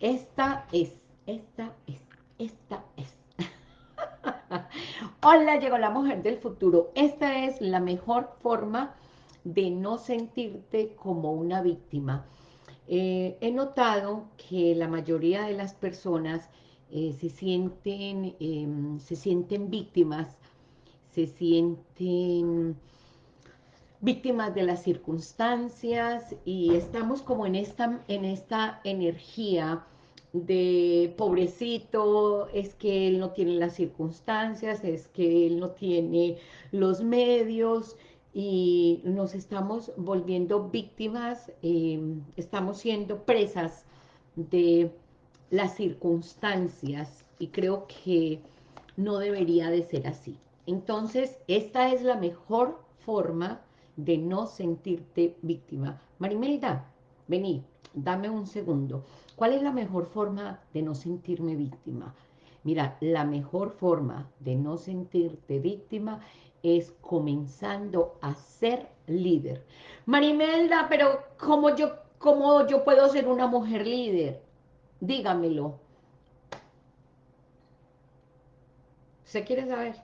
esta es, esta es, esta es. Hola, llegó la mujer del futuro. Esta es la mejor forma de no sentirte como una víctima. Eh, he notado que la mayoría de las personas eh, se, sienten, em, se sienten víctimas, se sienten víctimas de las circunstancias y estamos como en esta, en esta energía de pobrecito, es que él no tiene las circunstancias, es que él no tiene los medios y nos estamos volviendo víctimas, em, estamos siendo presas de las circunstancias y creo que no debería de ser así. Entonces, esta es la mejor forma de no sentirte víctima. Marimelda, vení, dame un segundo. ¿Cuál es la mejor forma de no sentirme víctima? Mira, la mejor forma de no sentirte víctima es comenzando a ser líder. Marimelda, pero ¿cómo yo, cómo yo puedo ser una mujer líder? Dígamelo. ¿Se quiere saber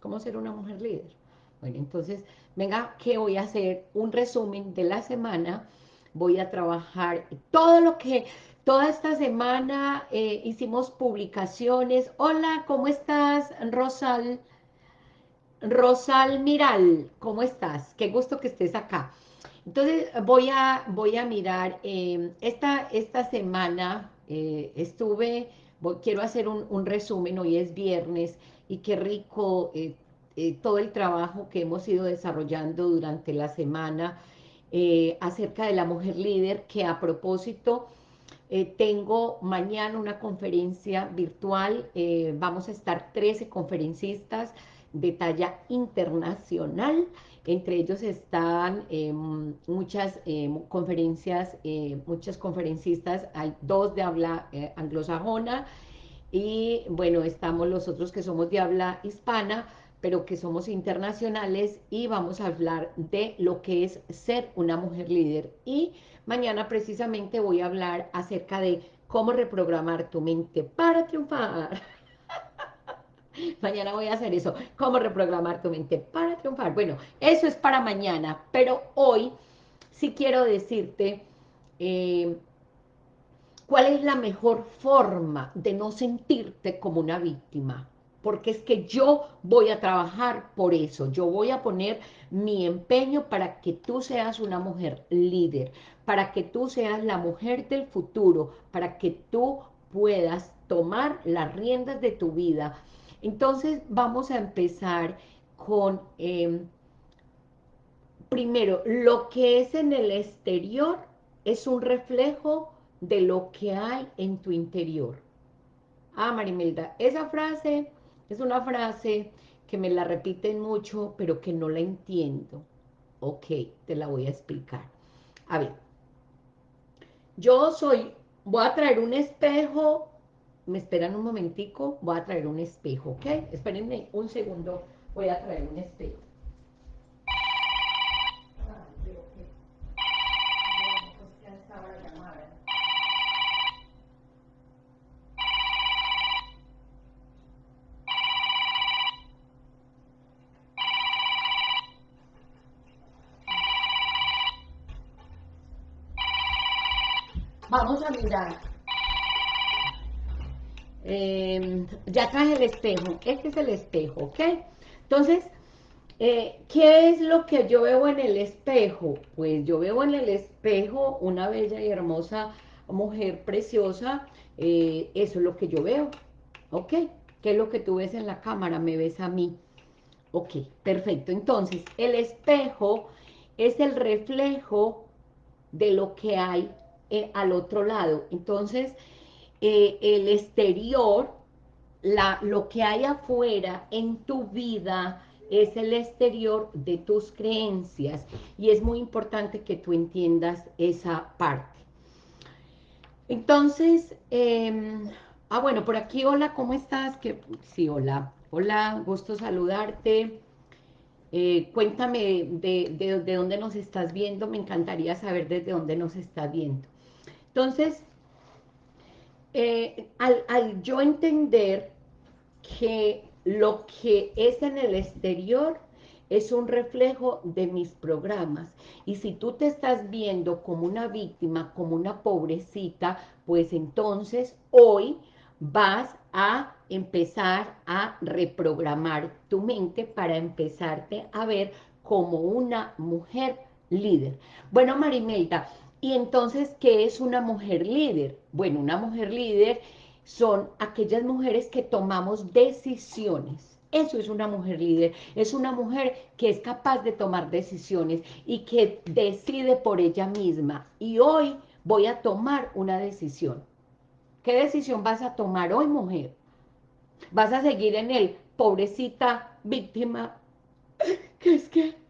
cómo ser una mujer líder? Bueno, entonces, venga, que voy a hacer un resumen de la semana. Voy a trabajar todo lo que, toda esta semana eh, hicimos publicaciones. Hola, ¿cómo estás, Rosal? Rosal Miral, ¿cómo estás? Qué gusto que estés acá. Entonces, voy a, voy a mirar, eh, esta, esta semana eh, estuve, quiero hacer un, resumen, hoy es viernes, y qué rico eh, eh, todo el trabajo que hemos ido desarrollando durante la semana acerca de la mujer líder, que a propósito, tengo mañana una conferencia virtual, vamos a estar 13 conferencistas de talla internacional, entre ellos están muchas conferencias, eh, muchas conferencistas, hay dos de habla eh, anglosajona, y bueno, estamos los otros que somos de habla hispana, pero que somos internacionales, y vamos a hablar de lo que es ser una mujer líder. Y mañana precisamente voy a hablar acerca de cómo reprogramar tu mente para triunfar. Mañana voy a hacer eso, cómo reprogramar tu mente para triunfar. Bueno, eso es para mañana, pero hoy sí quiero decirte eh, cuál es la mejor forma de no sentirte como una víctima. Porque es que yo voy a trabajar por eso, yo voy a poner mi empeño para que tú seas una mujer líder, para que tú seas la mujer del futuro, para que tú puedas tomar las riendas de tu vida, entonces vamos a empezar con, em, primero, lo que es en el exterior es un reflejo de lo que hay en tu interior. Ah, Marimelda, esa frase es una frase que me la repiten mucho, pero que no la entiendo. Ok, te la voy a explicar. A ver, yo soy, voy a traer un espejo me esperan un momentico, voy a traer un espejo, ¿ok? Espérenme un segundo, voy a traer un espejo. Vamos a mirar Em, ya traje el espejo, este es el espejo, ¿ok? Entonces, eh, ¿qué es lo que yo veo en el espejo? Pues yo veo en el espejo una bella y hermosa mujer preciosa, eh, eso es lo que yo veo, ¿ok? ¿Qué es lo que tú ves en la cámara? Me ves a mí. Ok, perfecto. Entonces, el espejo es el reflejo de lo que hay eh, al otro lado. Entonces, eh, el exterior, la, lo que hay afuera en tu vida es el exterior de tus creencias y es muy importante que tú entiendas esa parte. Entonces, em, ah bueno, por aquí, hola, ¿cómo estás? Que, sí, hola, hola, gusto saludarte. Eh, cuéntame de, de, de dónde nos estás viendo, me encantaría saber desde dónde nos estás viendo. Entonces, eh, al, yo entender que lo que es en el exterior es un reflejo de mis programas. Y si tú te estás viendo como una víctima, como una pobrecita, pues entonces hoy vas a empezar a reprogramar tu mente para empezarte a ver como una mujer líder. Bueno, Marimelda, ¿y entonces qué es una mujer líder? Bueno, una mujer líder son aquellas mujeres que tomamos decisiones. Eso es una mujer líder, es una mujer que es capaz de tomar decisiones y que decide por ella misma. Y hoy voy a tomar una decisión. ¿Qué decisión vas a tomar hoy, mujer? ¿Vas a seguir en el pobrecita víctima? Que es que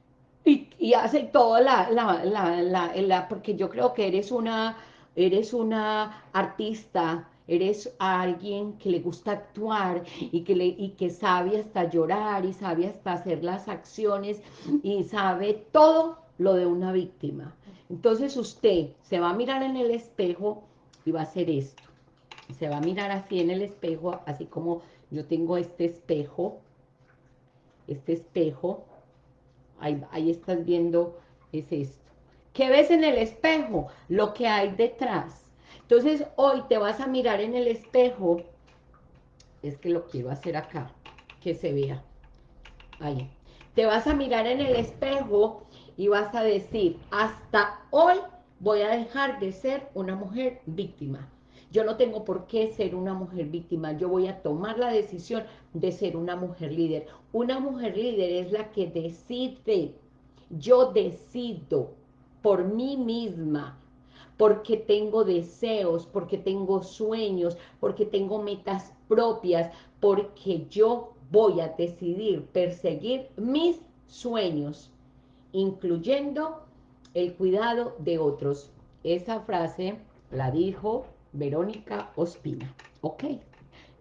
y, hace toda la, la, porque yo creo que eres una, eres una artista, eres alguien que le gusta actuar y que, le, y que sabe hasta llorar y sabe hasta hacer las acciones y sabe todo lo de una víctima. Entonces usted se va a mirar en el espejo y va a hacer esto. Se va a mirar así en el espejo, así como yo tengo este espejo, este espejo, ahí, estás viendo, es esto. ¿Qué ves en el espejo? Lo que hay detrás. Entonces, hoy te vas a mirar en el espejo, es que lo quiero hacer acá, que se vea, ahí. Te vas a mirar en el espejo y vas a decir, hasta hoy voy a dejar de ser una mujer víctima. Yo no tengo por qué ser una mujer víctima, yo voy a tomar la decisión de ser una mujer líder. Una mujer líder es la que decide, yo decido por mí misma, porque tengo deseos, porque tengo sueños, porque tengo metas propias, porque yo voy a decidir perseguir mis sueños, incluyendo el cuidado de otros. Esa frase la dijo Verónica Ospina. Ok,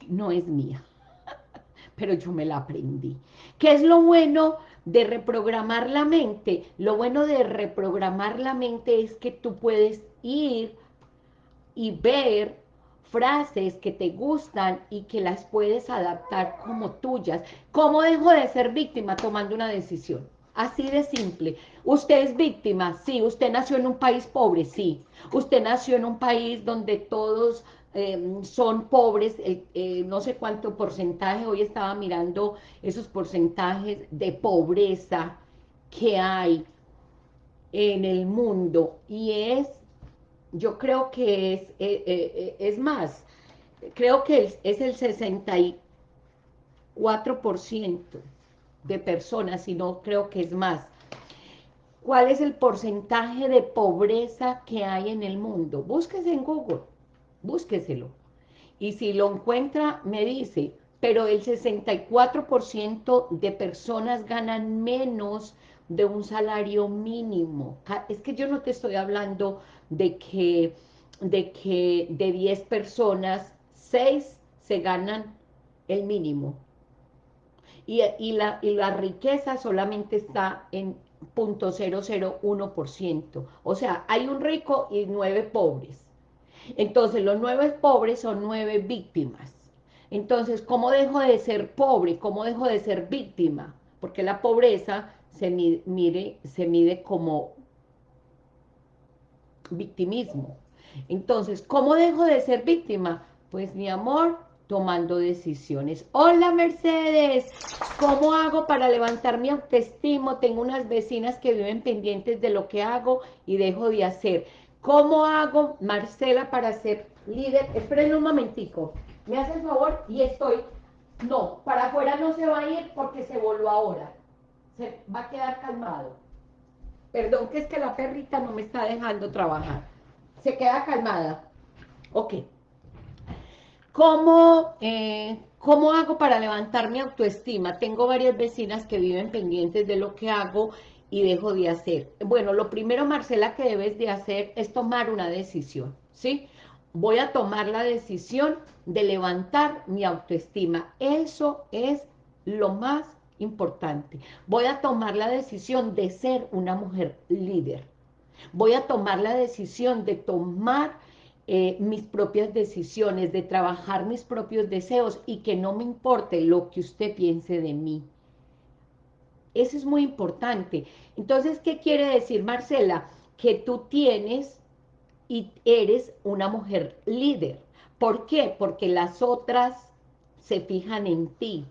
no es mía, pero yo me la aprendí. ¿Qué es lo bueno de reprogramar la mente? Lo bueno de reprogramar la mente es que tú puedes ir y ver frases que te gustan y que las puedes adaptar como tuyas. ¿Cómo dejo de ser víctima tomando una decisión? Así de simple. Usted es víctima, sí. Usted nació en un país pobre, sí. Usted nació en un país donde todos em, son pobres, eh, no sé cuánto porcentaje, hoy estaba mirando esos porcentajes de pobreza que hay en el mundo y es, yo creo que es, eh, eh, es más, creo que es, es el 64% de personas, sino creo que es más. ¿Cuál es el porcentaje de pobreza que hay en el mundo? Búsquese en Google, búsqueselo. Y si lo encuentra, me dice, pero el 64% de personas ganan menos de un salario mínimo. Es que yo no te estoy hablando de que de, que de 10 personas, 6 se ganan el mínimo y, la, la riqueza solamente está en 0.001%. O sea, hay un rico y nueve pobres. Entonces, los nueve pobres son nueve víctimas. Entonces, ¿cómo dejo de ser pobre? ¿Cómo dejo de ser víctima? Porque la pobreza se mide, se mide como victimismo. Entonces, ¿cómo dejo de ser víctima? Pues, mi amor, tomando decisiones. Hola Mercedes, ¿cómo hago para levantar mi autoestima? Tengo unas vecinas que viven pendientes de lo que hago y dejo de hacer. ¿Cómo hago, Marcela, para ser líder? Esperen un momentico, me hace el favor y estoy... No, para afuera no se va a ir porque se volvió ahora. Se va a quedar calmado. Perdón, que es que la perrita no me está dejando trabajar. Se queda calmada. Ok. ¿Cómo, eh, ¿Cómo hago para levantar mi autoestima? Tengo varias vecinas que viven pendientes de lo que hago y dejo de hacer. Bueno, lo primero, Marcela, que debes de hacer es tomar una decisión, ¿sí? Voy a tomar la decisión de levantar mi autoestima. Eso es lo más importante. Voy a tomar la decisión de ser una mujer líder. Voy a tomar la decisión de tomar eh, mis propias decisiones, de trabajar mis propios deseos y que no me importe lo que usted piense de mí. Eso es muy importante. Entonces, ¿qué quiere decir, Marcela? Que tú tienes y eres una mujer líder. ¿Por qué? Porque las otras se fijan en ti,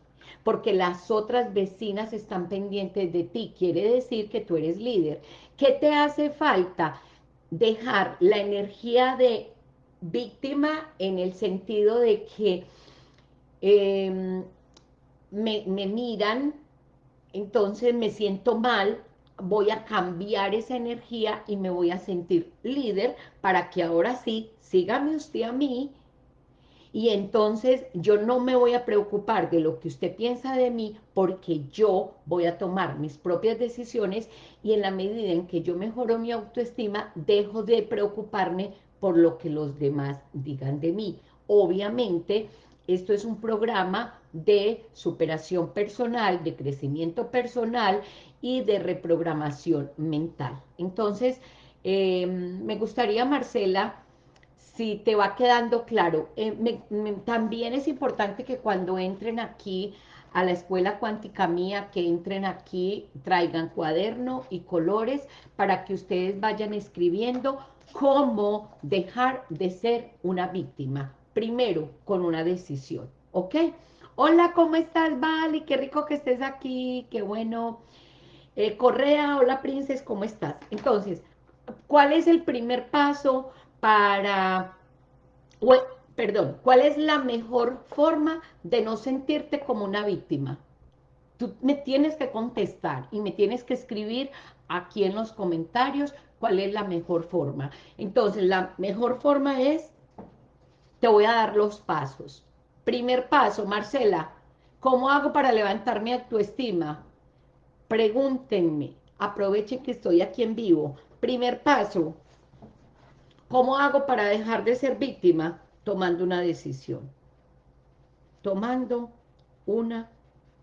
porque las otras vecinas están pendientes de ti. Quiere decir que tú eres líder. ¿Qué te hace falta? Dejar la energía de víctima en el sentido de que em, me, me miran, entonces me siento mal, voy a cambiar esa energía y me voy a sentir líder para que ahora sí, sígame usted a mí. Y entonces yo no me voy a preocupar de lo que usted piensa de mí porque yo voy a tomar mis propias decisiones y en la medida en que yo mejoro mi autoestima, dejo de preocuparme por lo que los demás digan de mí. Obviamente, esto es un programa de superación personal, de crecimiento personal y de reprogramación mental. Entonces, eh, me gustaría, Marcela, si te va quedando claro. Eh, también es importante que cuando entren aquí a la escuela cuántica mía, que entren aquí, traigan cuaderno y colores para que ustedes vayan escribiendo cómo dejar de ser una víctima. Primero, con una decisión, ¿ok? Hola, ¿cómo estás, Vali? Qué rico que estés aquí, qué bueno. Eh, Correa, hola, Princes, ¿cómo estás? Entonces, ¿cuál es el primer paso para, perdón, cuál es la mejor forma de no sentirte como una víctima? Tú me tienes que contestar y me tienes que escribir aquí en los comentarios cuál es la mejor forma. Entonces, la mejor forma es, te voy a dar los pasos. Primer paso, Marcela, ¿cómo hago para levantar mi autoestima? Pregúntenme, aprovechen que estoy aquí en vivo. Primer paso, ¿Cómo hago para dejar de ser víctima? Tomando una decisión. Tomando una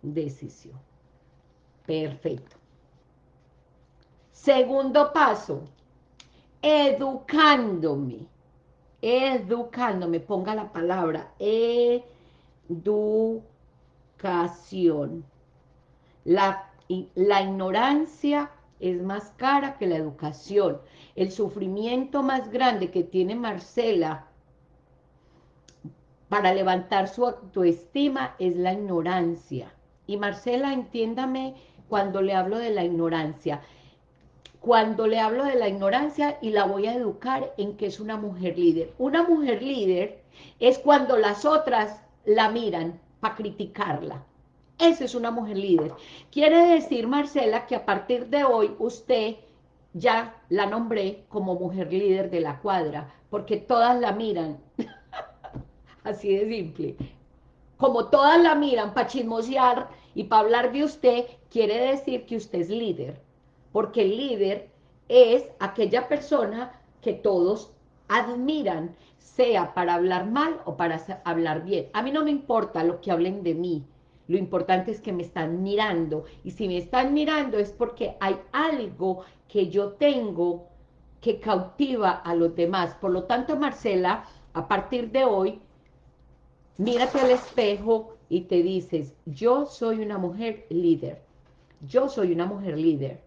decisión. Perfecto. Segundo paso, educándome. Educándome, ponga la palabra educación. La, la ignorancia es más cara que la educación. El sufrimiento más grande que tiene Marcela para levantar su autoestima es la ignorancia. Y Marcela, entiéndame cuando le hablo de la ignorancia. Cuando le hablo de la ignorancia y la voy a educar en que es una mujer líder. Una mujer líder es cuando las otras la miran para criticarla. Esa es una mujer líder. Quiere decir, Marcela, que a partir de hoy usted ya la nombré como mujer líder de la cuadra, porque todas la miran. Así de simple. Como todas la miran para chismosear y para hablar de usted, quiere decir que usted es líder. Porque el líder es aquella persona que todos admiran, sea para hablar mal o para hablar bien. A mí no me importa lo que hablen de mí, lo importante es que me están mirando. Y si me están mirando es porque hay algo que yo tengo que cautiva a los demás. Por lo tanto, Marcela, a partir de hoy, mírate al espejo y te dices, yo soy una mujer líder. Yo soy una mujer líder.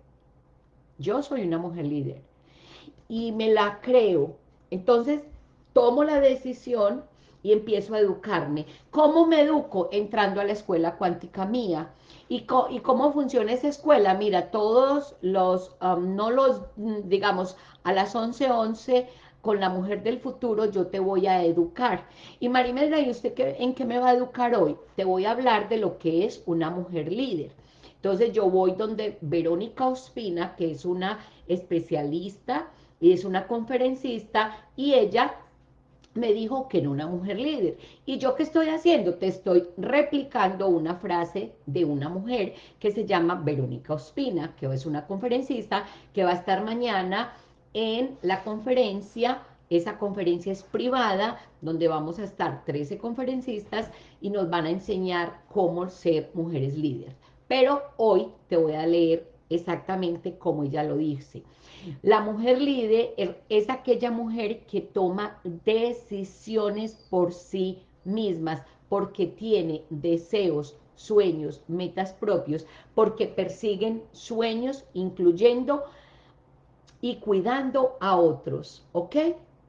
Yo soy una mujer líder. Y me la creo. Entonces, tomo la decisión y empiezo a educarme. ¿Cómo me educo? Entrando a la escuela cuántica mía. ¿Y, cómo funciona esa escuela? Mira, todos los, um, no los, mm, digamos, a las 11:11 11, con la mujer del futuro yo te voy a educar. Y Marimelda, ¿y usted qué, en qué me va a educar hoy? Te voy a hablar de lo que es una mujer líder. Entonces yo voy donde Verónica Ospina, que es una especialista y es una conferencista, y ella me dijo que era una mujer líder. ¿Y yo qué estoy haciendo? Te estoy replicando una frase de una mujer que se llama Verónica Ospina, que es una conferencista que va a estar mañana en la conferencia. Esa conferencia es privada, donde vamos a estar 13 conferencistas y nos van a enseñar cómo ser mujeres líderes. Pero hoy te voy a leer exactamente como ella lo dice. La mujer líder es aquella mujer que toma decisiones por sí mismas, porque tiene deseos, sueños, metas propios, porque persiguen sueños, incluyendo y cuidando a otros, ¿ok?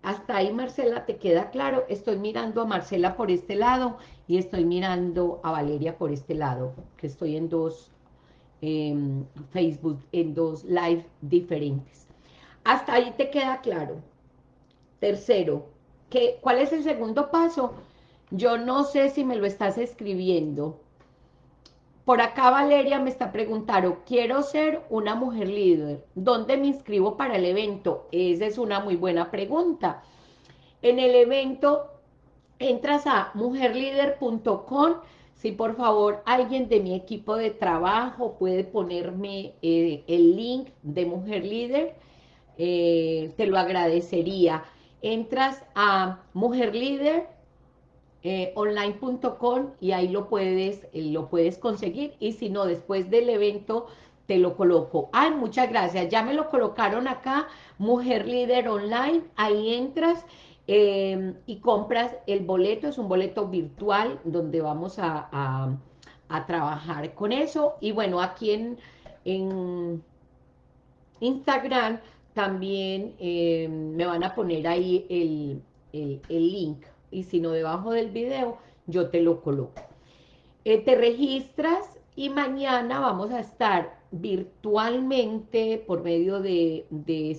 Hasta ahí, Marcela, ¿te queda claro? Estoy mirando a Marcela por este lado y estoy mirando a Valeria por este lado, que estoy en dos em, Facebook, en dos live diferentes. Hasta ahí te queda claro. Tercero, ¿qué, ¿cuál es el segundo paso? Yo no sé si me lo estás escribiendo. Por acá Valeria me está preguntando, quiero ser una mujer líder. ¿Dónde me inscribo para el evento? Esa es una muy buena pregunta. En el evento entras a mujerlider.com. Si por favor alguien de mi equipo de trabajo puede ponerme eh, el link de Mujer Líder, eh, te lo agradecería. Entras a Mujer Líder eh, y ahí lo puedes, lo puedes conseguir y si no, después del evento te lo coloco. Ay, muchas gracias, ya me lo colocaron acá, Mujer Líder Online, ahí entras em, y compras el boleto, es un boleto virtual donde vamos a, trabajar con eso. Y bueno, aquí en, en Instagram también em, me van a poner ahí el, el link y si no debajo del video, yo te lo coloco. Eh, te registras y mañana vamos a estar virtualmente por medio de,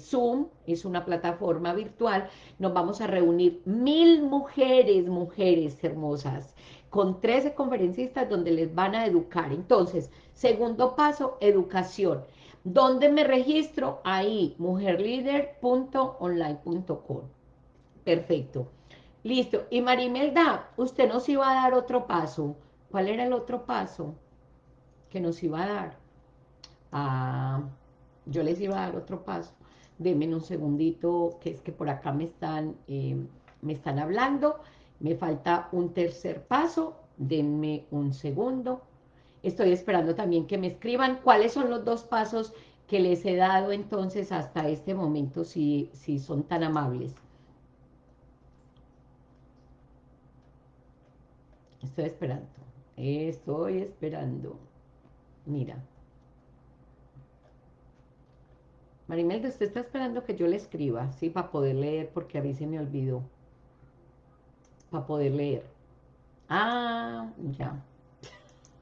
Zoom, es una plataforma virtual, nos vamos a reunir mil mujeres, mujeres hermosas, con 13 conferencistas donde les van a educar. Entonces, segundo paso, educación. ¿Dónde me registro? Ahí, mujerlider.online.com. Perfecto. Listo. Y Marimelda, usted nos iba a dar otro paso. ¿Cuál era el otro paso que nos iba a dar? Yo les iba a dar otro paso. Denme un segundito, que es que por acá me están, eh, me están hablando. Me falta un tercer paso. Denme un segundo. Estoy esperando también que me escriban cuáles son los dos pasos que les he dado entonces hasta este momento, si, si son tan amables. Estoy esperando. Estoy esperando. Mira. Marimelda, usted está esperando que yo le escriba, ¿sí? Para poder leer, porque a mí se me olvidó. Para poder leer. Ah, ya.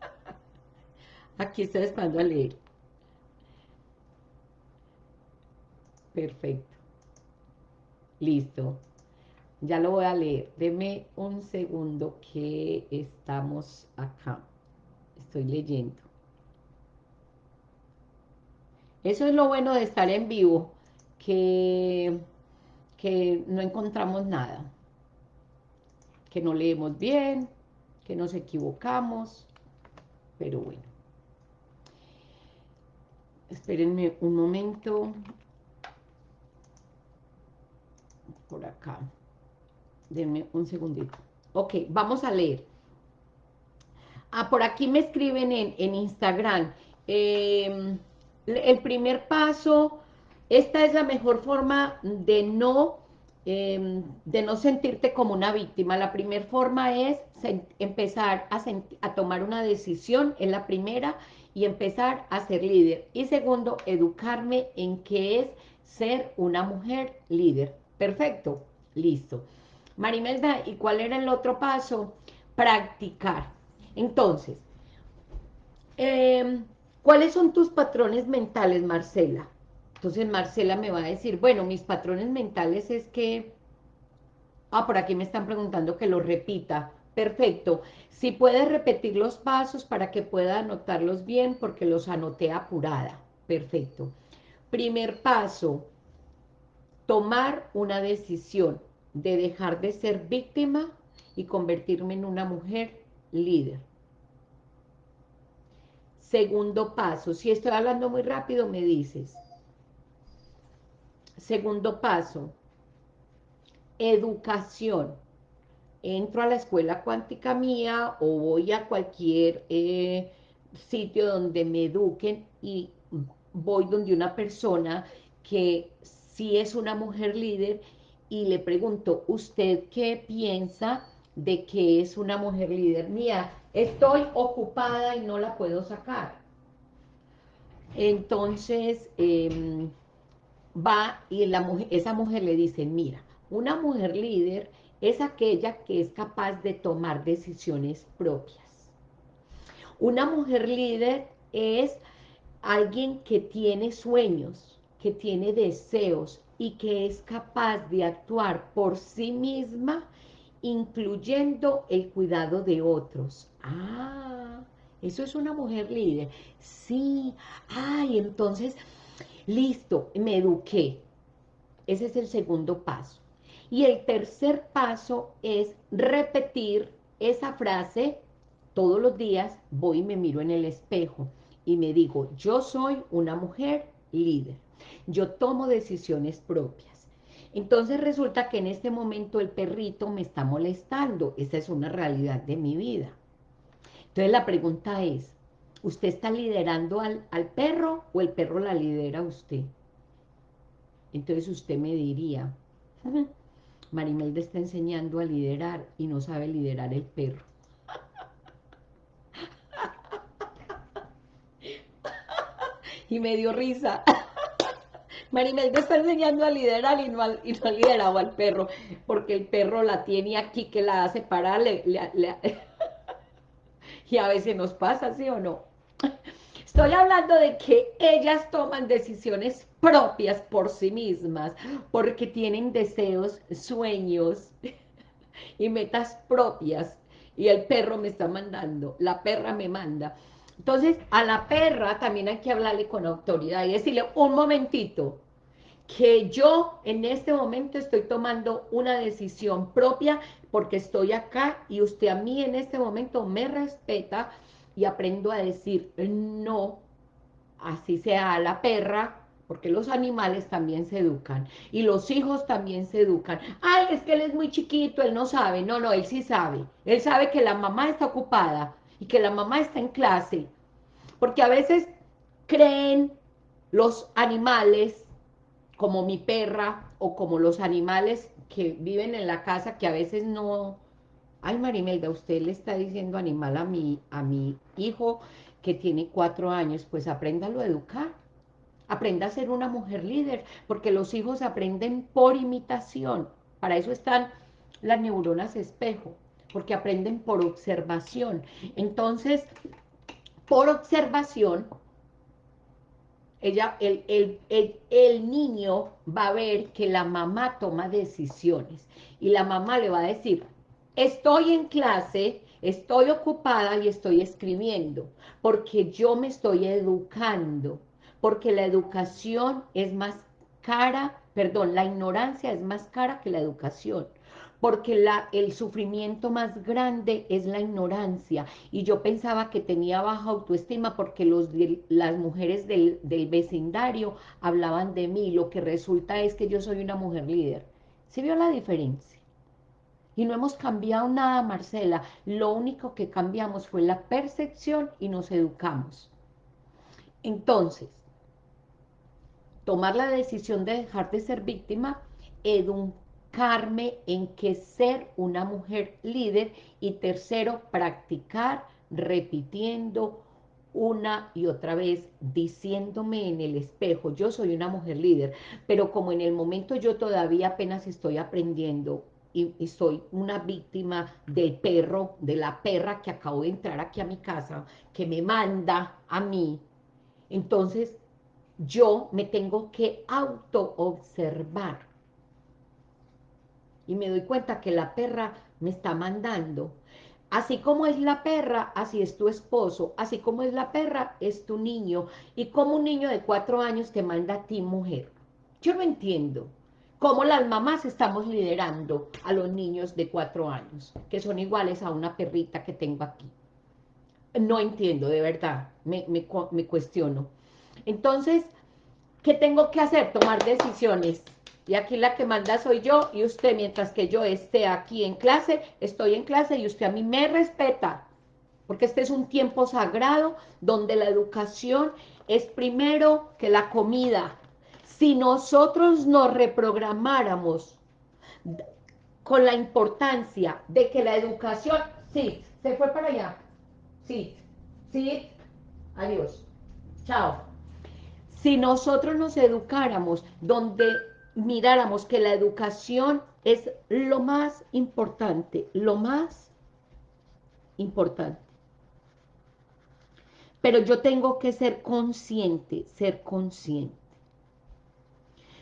Aquí estoy esperando a leer. Perfecto. Listo. Ya lo voy a leer. Deme un segundo que estamos acá. Estoy leyendo. Eso es lo bueno de estar en vivo, que, que no encontramos nada. Que no leemos bien, que nos equivocamos, pero bueno. Espérenme un momento. Por acá. Denme un segundito. Ok, vamos a leer. Ah, por aquí me escriben en, Instagram. Em, el primer paso, esta es la mejor forma de no, em, de no sentirte como una víctima. La primera forma es empezar a, tomar una decisión, en la primera, y empezar a ser líder. Y segundo, educarme en qué es ser una mujer líder. Perfecto, listo. Marimelda, ¿y cuál era el otro paso? Practicar. Entonces, em, ¿cuáles son tus patrones mentales, Marcela? Entonces Marcela me va a decir, bueno, mis patrones mentales es que... Ah, por aquí me están preguntando que lo repita. Perfecto. Si puedes repetir los pasos para que pueda anotarlos bien, porque los anoté apurada. Perfecto. Primer paso, tomar una decisión de dejar de ser víctima y convertirme en una mujer líder. Segundo paso, si estoy hablando muy rápido me dices. Segundo paso, educación. Entro a la escuela cuántica mía o voy a cualquier eh, sitio donde me eduquen y voy donde una persona que sí es una mujer líder y le pregunto, ¿usted qué piensa de que es una mujer líder? Mía, estoy ocupada y no la puedo sacar. Entonces, em, va y la esa mujer le dice, mira, una mujer líder es aquella que es capaz de tomar decisiones propias. Una mujer líder es alguien que tiene sueños, que tiene deseos y que es capaz de actuar por sí misma, incluyendo el cuidado de otros. Ah, eso es una mujer líder. Sí, ay, entonces, listo, me eduqué. Ese es el segundo paso. Y el tercer paso es repetir esa frase todos los días, voy y me miro en el espejo y me digo, yo soy una mujer líder, yo tomo decisiones propias. Entonces resulta que en este momento el perrito me está molestando, esa es una realidad de mi vida. Entonces la pregunta es, ¿usted está liderando al, al perro o el perro la lidera usted? Entonces usted me diría, Marimelda está enseñando a liderar y no sabe liderar el perro. y me dio risa. Marimelda está enseñando a liderar y no, y no liderado al perro, porque el perro la tiene aquí que la hace parar, y a veces nos pasa, ¿sí o no? Estoy hablando de que ellas toman decisiones propias por sí mismas, porque tienen deseos, sueños y metas propias, y el perro me está mandando, la perra me manda. Entonces, a la perra también hay que hablarle con autoridad y decirle, un momentito, que yo en este momento estoy tomando una decisión propia porque estoy acá y usted a mí en este momento me respeta y aprendo a decir no, así sea a la perra, porque los animales también se educan y los hijos también se educan. Ay, es que él es muy chiquito, él no sabe. No, no, él sí sabe. Él sabe que la mamá está ocupada y que la mamá está en clase. Porque a veces creen los animales, como mi perra, o como los animales que viven en la casa, que a veces no... Ay, Marimelda, usted le está diciendo animal a mi, a mi hijo que tiene cuatro años, pues apréndalo a educar. Aprenda a ser una mujer líder, porque los hijos aprenden por imitación. Para eso están las neuronas espejo porque aprenden por observación. Entonces, por observación, ella, el, el, el, niño va a ver que la mamá toma decisiones y la mamá le va a decir, estoy en clase, estoy ocupada y estoy escribiendo, porque yo me estoy educando, porque la educación es más cara, perdón, la ignorancia es más cara que la educación porque la, el sufrimiento más grande es la ignorancia, y yo pensaba que tenía baja autoestima porque los, las mujeres del, del vecindario hablaban de mí, lo que resulta es que yo soy una mujer líder. ¿Se vio la diferencia? Y no hemos cambiado nada, Marcela, lo único que cambiamos fue la percepción y nos educamos. Entonces, tomar la decisión de dejar de ser víctima, en que ser una mujer líder y tercero, practicar repitiendo una y otra vez, diciéndome en el espejo, yo soy una mujer líder, pero como en el momento yo todavía apenas estoy aprendiendo y, y, soy una víctima del perro, de la perra que acabo de entrar aquí a mi casa, que me manda a mí, entonces yo me tengo que auto-observar y me doy cuenta que la perra me está mandando. Así como es la perra, así es tu esposo. Así como es la perra, es tu niño. Y como un niño de cuatro años te manda a ti, mujer. Yo no entiendo cómo las mamás estamos liderando a los niños de cuatro años, que son iguales a una perrita que tengo aquí. No entiendo, de verdad, me, me, me cuestiono. Entonces, ¿qué tengo que hacer? Tomar decisiones y aquí la que manda soy yo y usted, mientras que yo esté aquí en clase, estoy en clase y usted a mí me respeta, porque este es un tiempo sagrado donde la educación es primero que la comida. Si nosotros nos reprogramáramos con la importancia de que la educación, sí, se fue para allá, sí, sí, adiós, chao. Si nosotros nos educáramos donde miráramos que la educación es lo más importante, lo más importante. Pero yo tengo que ser consciente, ser consciente.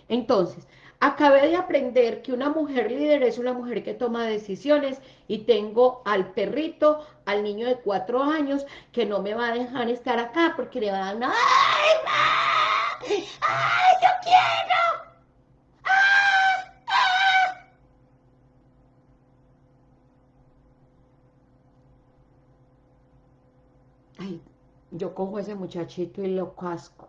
Entonces, acabé de aprender que una mujer líder es una mujer que toma decisiones y tengo al perrito, al niño de cuatro años, que no me va a dejar estar acá porque le va a dar ¡Ay, ¡Ay, yo quiero! Ay, yo cojo a ese muchachito y lo casco.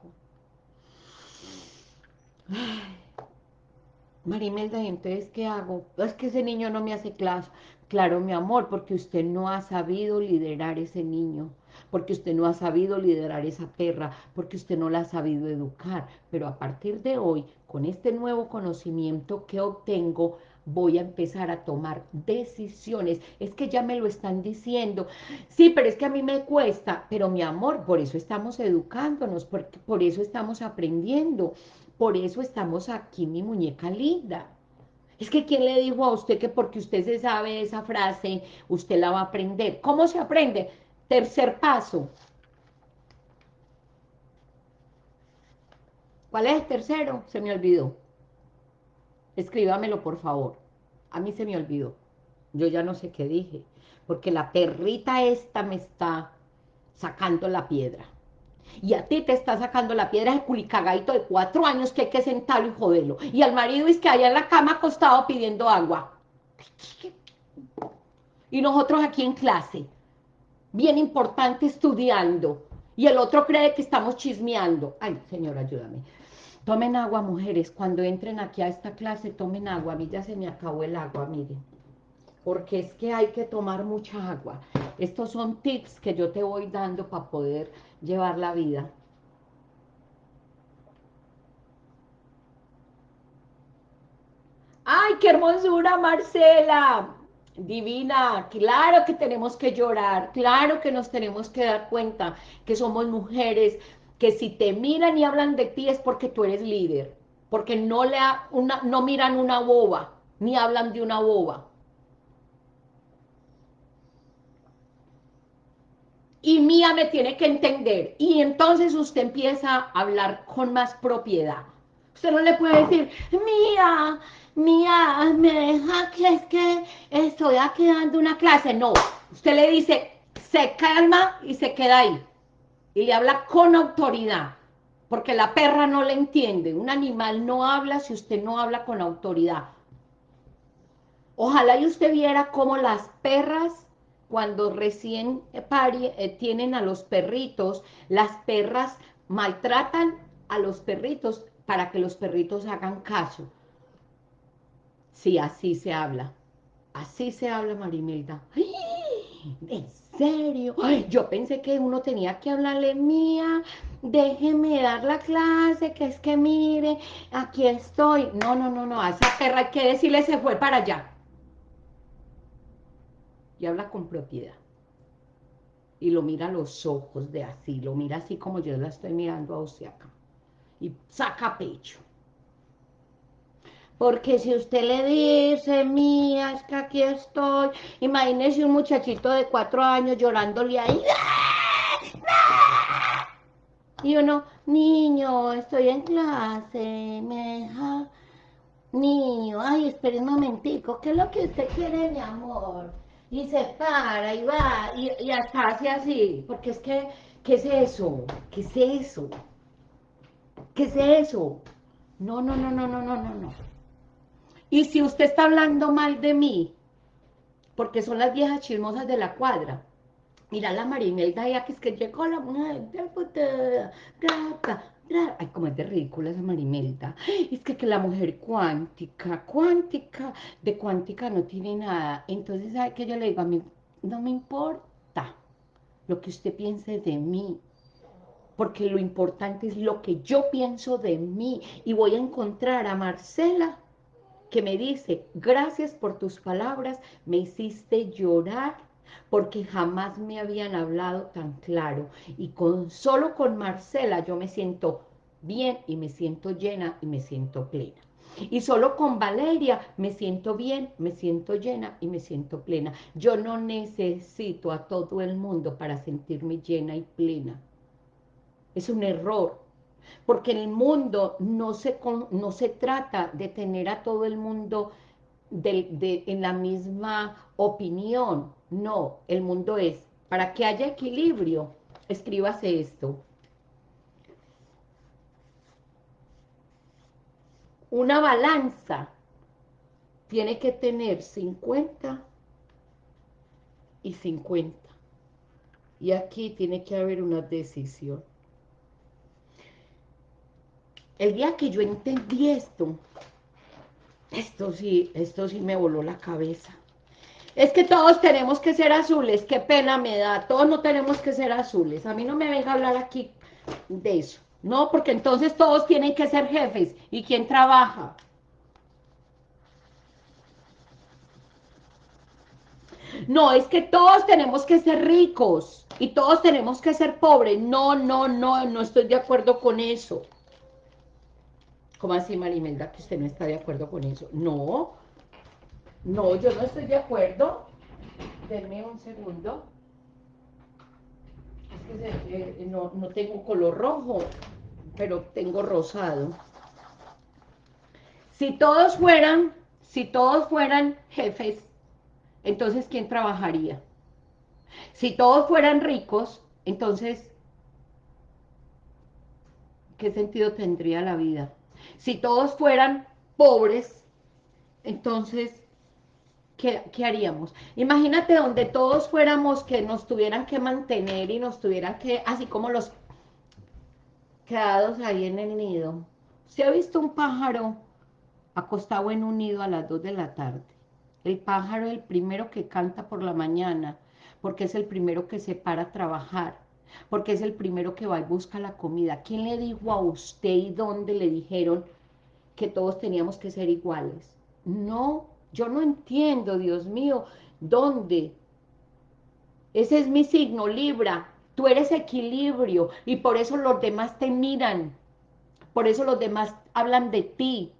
Marimelda, ¿y entonces qué hago? Es que ese niño no me hace clase. Claro, mi amor, porque usted no ha sabido liderar ese niño, porque usted no ha sabido liderar esa perra, porque usted no la ha sabido educar. Pero a partir de hoy, con este nuevo conocimiento que obtengo, voy a empezar a tomar decisiones. Es que ya me lo están diciendo. Sí, pero es que a mí me cuesta. Pero mi amor, por eso estamos educándonos, porque por eso estamos aprendiendo. Por eso estamos aquí, mi muñeca linda. Es que ¿quién le dijo a usted que porque usted se sabe esa frase, usted la va a aprender? ¿Cómo se aprende? Tercer paso. ¿Cuál es el tercero? Se me olvidó. Escríbamelo, por favor. A mí se me olvidó. Yo ya no sé qué dije. Porque la perrita esta me está sacando la piedra. Y a ti te está sacando la piedra el culicagadito de cuatro años que hay que sentarlo y joderlo. Y al marido es que allá en la cama acostado pidiendo agua. Y nosotros aquí en clase, bien importante estudiando. Y el otro cree que estamos chismeando. Ay, señor, ayúdame. Tomen agua, mujeres. Cuando entren aquí a esta clase, tomen agua. A mí ya se me acabó el agua, miren. Porque es que hay que tomar mucha agua. Estos son tips que yo te voy dando para poder llevar la vida. ¡Ay, qué hermosura, Marcela! Divina, claro que tenemos que llorar, claro que nos tenemos que dar cuenta que somos mujeres, que si te miran y hablan de ti es porque tú eres líder, porque no, le una, no miran una boba, ni hablan de una boba. Y Mía me tiene que entender. Y entonces usted empieza a hablar con más propiedad. Usted no le puede decir, Mía, Mía, me deja que es que estoy aquí dando una clase. No, usted le dice, se calma y se queda ahí y le habla con autoridad, porque la perra no le entiende. Un animal no habla si usted no habla con autoridad. Ojalá y usted viera cómo las perras, cuando recién eh, tienen a los perritos, las perras maltratan a los perritos para que los perritos hagan caso. Sí, así se habla. Así se habla, Marimelda. Serio? yo pensé que uno tenía que hablarle, mía, déjeme dar la clase, que es que mire, aquí estoy. No, no, no, no, a esa perra hay que decirle se fue para allá. Y habla con propiedad. Y lo mira a los ojos de así, lo mira así como yo la estoy mirando a usted acá. Y saca pecho. Porque si usted le dice, mía, es que aquí estoy, imagínese un muchachito de cuatro años llorándole ahí. Y uno, niño, estoy en clase, me deja... Niño, ay, espere un momentico, ¿qué es lo que usted quiere, mi amor? Y se para y va, y, y hasta hace así, porque es que, ¿qué es eso? ¿Qué es eso? ¿Qué es eso? No, no, no, no, no, no, no, no. Y si usted está hablando mal de mí, porque son las viejas chismosas de la cuadra, mira la Marimelda ya que es que llegó la ay, como es de ridícula esa Marimelda, es que, que la mujer cuántica, cuántica, de cuántica no tiene nada, entonces, ¿sabe que yo le digo? A mí no me importa lo que usted piense de mí, porque lo importante es lo que yo pienso de mí. Y voy a encontrar a Marcela que me dice, gracias por tus palabras, me hiciste llorar porque jamás me habían hablado tan claro y con solo con Marcela yo me siento bien y me siento llena y me siento plena. Y solo con Valeria me siento bien, me siento llena y me siento plena. Yo no necesito a todo el mundo para sentirme llena y plena. Es un error, porque el mundo no se, no se trata de tener a todo el mundo en la misma opinión. No, el mundo es, para que haya equilibrio, escríbase esto. Una balanza tiene que tener 50 y 50. Y aquí tiene que haber una decisión. El día que yo entendí esto, esto sí, esto sí me voló la cabeza. Es que todos tenemos que ser azules, qué pena me da, todos no tenemos que ser azules. A mí no me venga a hablar aquí de eso. No, porque entonces todos tienen que ser jefes. ¿Y quién trabaja? No, es que todos tenemos que ser ricos y todos tenemos que ser pobres. No, no, no, no estoy de acuerdo con eso. ¿Cómo así, Marimelda, que usted no está de acuerdo con eso? No, no, yo no estoy de acuerdo. Denme un segundo. Es que no, no tengo color rojo pero tengo rosado. Si todos fueran, si todos fueran jefes, entonces ¿quién trabajaría? Si todos fueran ricos, entonces, ¿qué sentido tendría la vida? Si todos fueran pobres, entonces, ¿qué, ¿qué, haríamos? Imagínate donde todos fuéramos que nos tuvieran que mantener y nos tuvieran que, así como los quedados ahí en el nido. ¿Se ha visto un pájaro acostado en un nido a las 2 de la tarde? El pájaro es el primero que canta por la mañana, porque es el primero que se para a trabajar, porque es el primero que va y busca la comida. ¿Quién le dijo a usted y dónde le dijeron que todos teníamos que ser iguales? No, yo no entiendo, Dios mío, ¿dónde? Ese es mi signo, Libra. Tú eres equilibrio y por eso los demás te miran. Por eso los demás hablan de ti.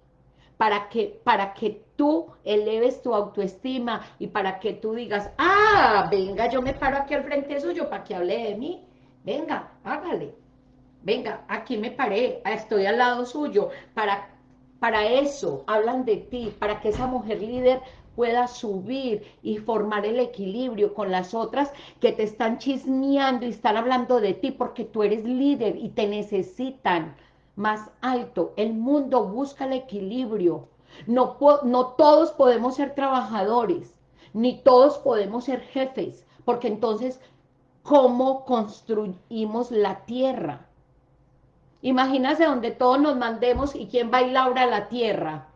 Para que, para que tú eleves tu autoestima y para que tú digas, ah, venga, yo me paro aquí al frente suyo para que hable de mí. Venga, hágale. Venga, aquí me paré, estoy al lado suyo. Para, para eso hablan de ti, para que esa mujer líder pueda subir y formar el equilibrio con las otras que te están chismeando y están hablando de ti porque tú eres líder y te necesitan más alto. El mundo busca el equilibrio. No, no todos podemos ser trabajadores, ni todos podemos ser jefes, porque entonces, ¿cómo construimos la tierra? Imagínate donde todos nos mandemos y quién va a ir a la tierra.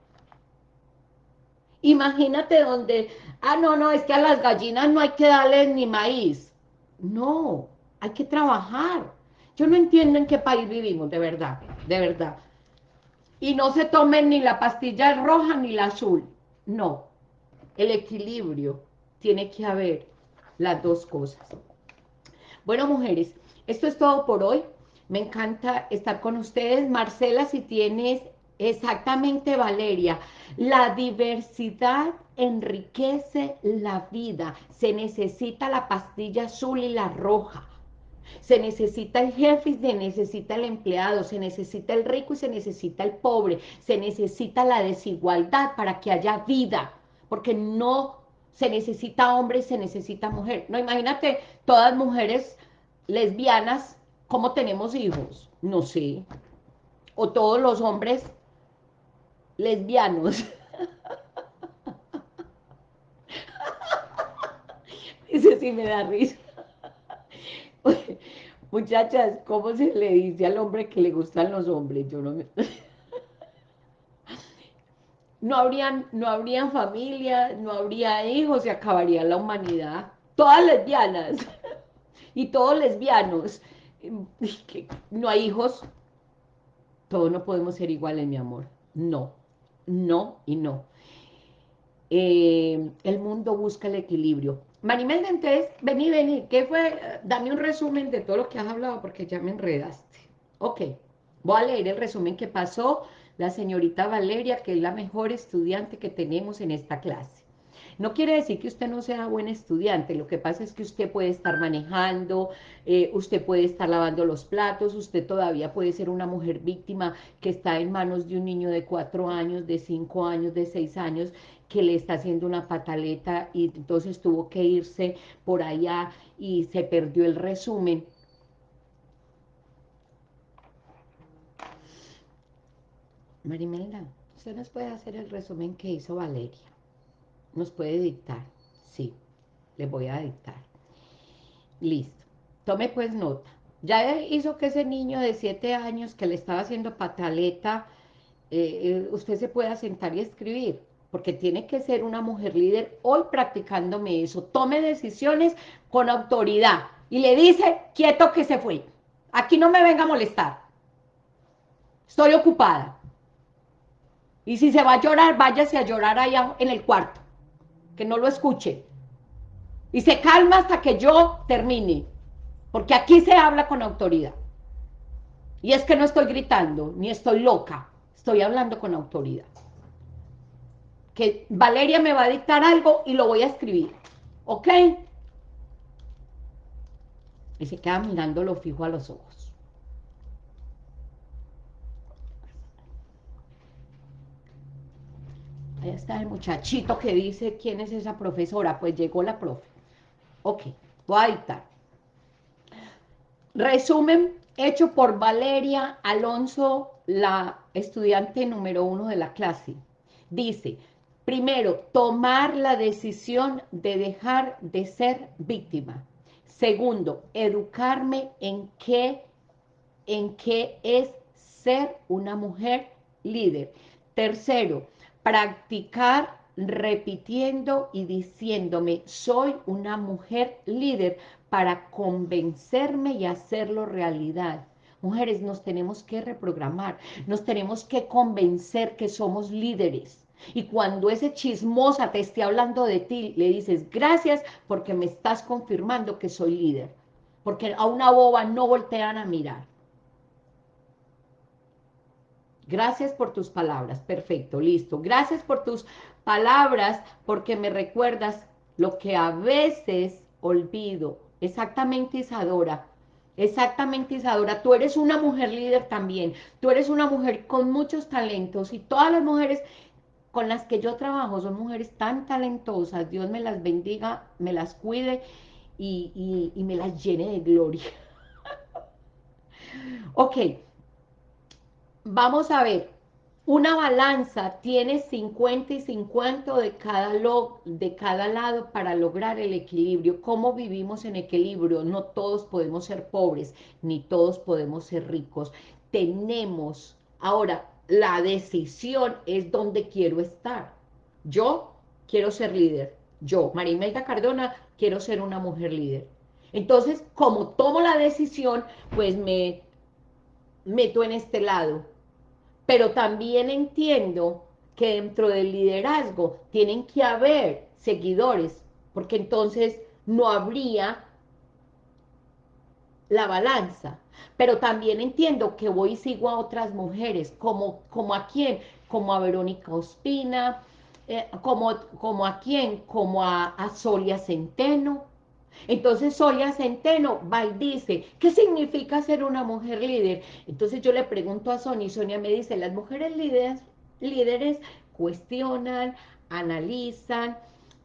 Imagínate donde, ah, no, no, es que a las gallinas no hay que darles ni maíz. No, hay que trabajar. Yo no entiendo en qué país vivimos, de verdad, de verdad. Y no se tomen ni la pastilla roja ni la azul. No, el equilibrio tiene que haber las dos cosas. Bueno, mujeres, esto es todo por hoy. Me encanta estar con ustedes. Marcela, si tienes Exactamente, Valeria. La diversidad enriquece la vida. Se necesita la pastilla azul y la roja. Se necesita el jefe y se necesita el empleado. Se necesita el rico y se necesita el pobre. Se necesita la desigualdad para que haya vida. Porque no se necesita hombre se necesita mujer. No, imagínate todas mujeres lesbianas, ¿cómo tenemos hijos? No sé. O todos los hombres lesbianos. Dice, sí me da risa. Muchachas, ¿cómo se le dice al hombre que le gustan los hombres? Yo no me... No habrían, no habrían familia, no habría hijos, se acabaría la humanidad. Todas lesbianas y todos lesbianos. no hay hijos, todos no podemos ser iguales, mi amor. No, no y no. Eh, el mundo busca el equilibrio. Marimelda, entonces, vení, vení, ¿qué fue? Dame un resumen de todo lo que has hablado porque ya me enredaste. Ok, voy a leer el resumen que pasó la señorita Valeria, que es la mejor estudiante que tenemos en esta clase. No quiere decir que usted no sea buen estudiante, lo que pasa es que usted puede estar manejando, eh, usted puede estar lavando los platos, usted todavía puede ser una mujer víctima que está en manos de un niño de cuatro años, de cinco años, de seis años, que le está haciendo una pataleta y entonces tuvo que irse por allá y se perdió el resumen. Marimelda, usted nos puede hacer el resumen que hizo Valeria nos puede dictar. Sí, le voy a dictar. Listo. Tome pues nota. Ya hizo que ese niño de siete años que le estaba haciendo pataleta, eh, eh, usted se pueda sentar y escribir, porque tiene que ser una mujer líder hoy practicándome eso. Tome decisiones con autoridad y le dice, quieto que se fue. Aquí no me venga a molestar. Estoy ocupada. Y si se va a llorar, váyase a llorar allá en el cuarto que no lo escuche. Y se calma hasta que yo termine, porque aquí se habla con autoridad. Y es que no estoy gritando, ni estoy loca, estoy hablando con autoridad. Que Valeria me va a dictar algo y lo voy a escribir, ¿ok? Y se queda mirándolo fijo a los ojos. Está el muchachito que dice quién es esa profesora. Pues llegó la profe. Ok, voy a dictar. Resumen hecho por Valeria Alonso, la estudiante número uno de la clase. Dice, primero, tomar la decisión de dejar de ser víctima. Segundo, educarme en qué, en qué es ser una mujer líder. Tercero, practicar repitiendo y diciéndome, soy una mujer líder para convencerme y hacerlo realidad. Mujeres, nos tenemos que reprogramar, nos tenemos que convencer que somos líderes. Y cuando ese chismosa te esté hablando de ti, le dices, gracias porque me estás confirmando que soy líder. Porque a una boba no voltean a mirar. Gracias por tus palabras. Perfecto, listo. Gracias por tus palabras porque me recuerdas lo que a veces olvido. Exactamente, Isadora. Exactamente, Isadora. Tú eres una mujer líder también. Tú eres una mujer con muchos talentos y todas las mujeres con las que yo trabajo son mujeres tan talentosas. Dios me las bendiga, me las cuide y, me las llene de gloria. ok, vamos a ver, una balanza tiene 50 y 50 de cada, de cada lado para lograr el equilibrio. ¿Cómo vivimos en equilibrio? No todos podemos ser pobres, ni todos podemos ser ricos. Tenemos, ahora, la decisión es dónde quiero estar. Yo quiero ser líder. Yo, Marimelda Cardona, quiero ser una mujer líder. Entonces, como tomo la decisión, pues me meto en este lado pero también entiendo que dentro del liderazgo tienen que haber seguidores, porque entonces no habría la balanza. Pero también entiendo que voy y sigo a otras mujeres, como, como a quién, como a Verónica Ospina, eh, como, como a quién, como a, a Solia Centeno, entonces Sonia Centeno va dice, ¿qué significa ser una mujer líder? Entonces yo le pregunto a Sonia y Sonia me dice, las mujeres líderes, líderes cuestionan, analizan,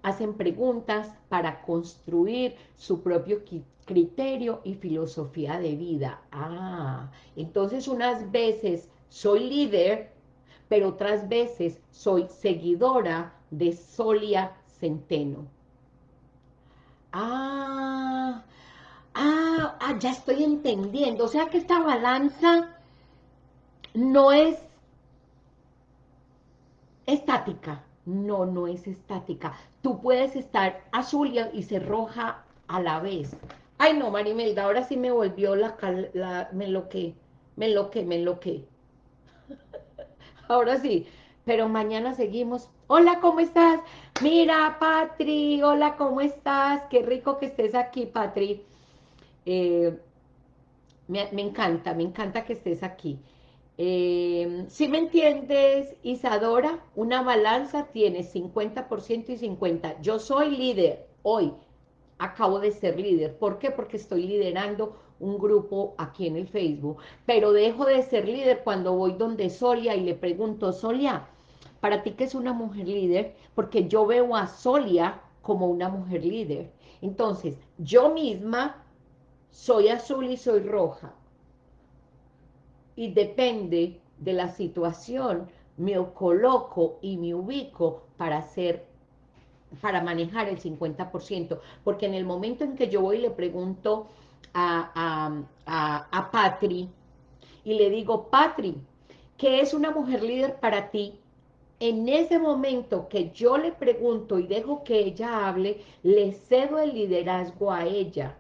hacen preguntas para construir su propio criterio y filosofía de vida. Ah, entonces unas veces soy líder, pero otras veces soy seguidora de Solia Centeno. Ah, ah, ah, ya estoy entendiendo. O sea que esta balanza no es estática. No, no es estática. Tú puedes estar azul y, ser roja a la vez. Ay, no, Marimelda, ahora sí me volvió la... la me que me que me que ahora sí, pero mañana seguimos. Hola, ¿cómo estás? Mira, Patri, hola, ¿cómo estás? Qué rico que estés aquí, Patri. Eh, me, encanta, me encanta que estés aquí. Eh, si me entiendes, Isadora, una balanza tiene 50% y 50%. Yo soy líder hoy, acabo de ser líder. ¿Por qué? Porque estoy liderando un grupo aquí en el Facebook, pero dejo de ser líder cuando voy donde Solia y le pregunto, Solia, ¿para ti qué es una mujer líder? Porque yo veo a Solia como una mujer líder. Entonces, yo misma soy azul y soy roja. Y depende de la situación, me coloco y me ubico para hacer para manejar el 50%, porque en el momento en que yo voy y le pregunto a, a, Patri y le digo, Patri, ¿qué es una mujer líder para ti? En ese momento que yo le pregunto y dejo que ella hable, le cedo el liderazgo a ella.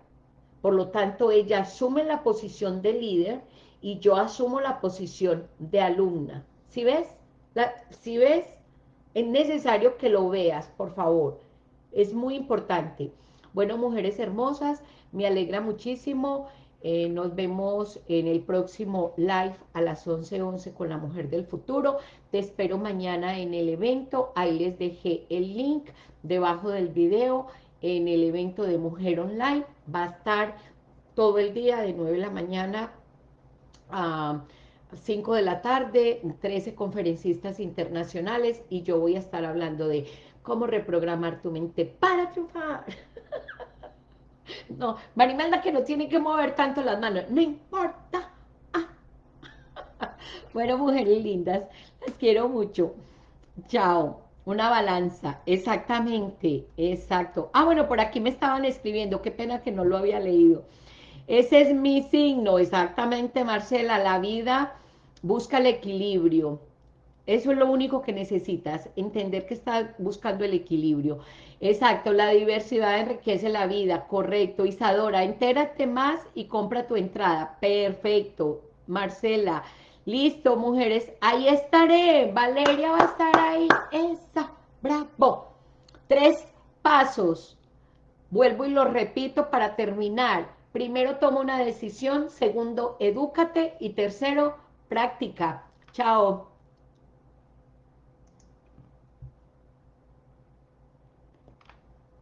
Por lo tanto, ella asume la posición de líder y yo asumo la posición de alumna. ¿Sí ves? si ves? Es necesario que lo veas, por favor. Es muy importante. Bueno, mujeres hermosas, me alegra muchísimo. Eh, nos vemos en el próximo live a las 11.11 con la Mujer del Futuro. Te espero mañana en el evento. Ahí les dejé el link debajo del video en el evento de Mujer Online. Va a estar todo el día de 9 de la mañana a 5 de la tarde, 13 conferencistas internacionales y yo voy a estar hablando de cómo reprogramar tu mente para triunfar. No, Marimelda que no tiene que mover tanto las manos, no importa. Bueno, mujeres lindas, las quiero mucho. Chao. Una balanza, exactamente, exacto. Ah, bueno, por aquí me estaban escribiendo, qué pena que no lo había leído. Ese es mi signo, exactamente, Marcela, la vida busca el equilibrio. Eso es lo único que necesitas, entender que estás buscando el equilibrio. Exacto, la diversidad enriquece la vida, correcto. Isadora, entérate más y compra tu entrada. Perfecto. Marcela, listo, mujeres, ahí estaré. Valeria va a estar ahí. Esa, bravo. Tres pasos. Vuelvo y lo repito para terminar. Primero, toma una decisión. Segundo, edúcate. Y tercero, práctica. Chao.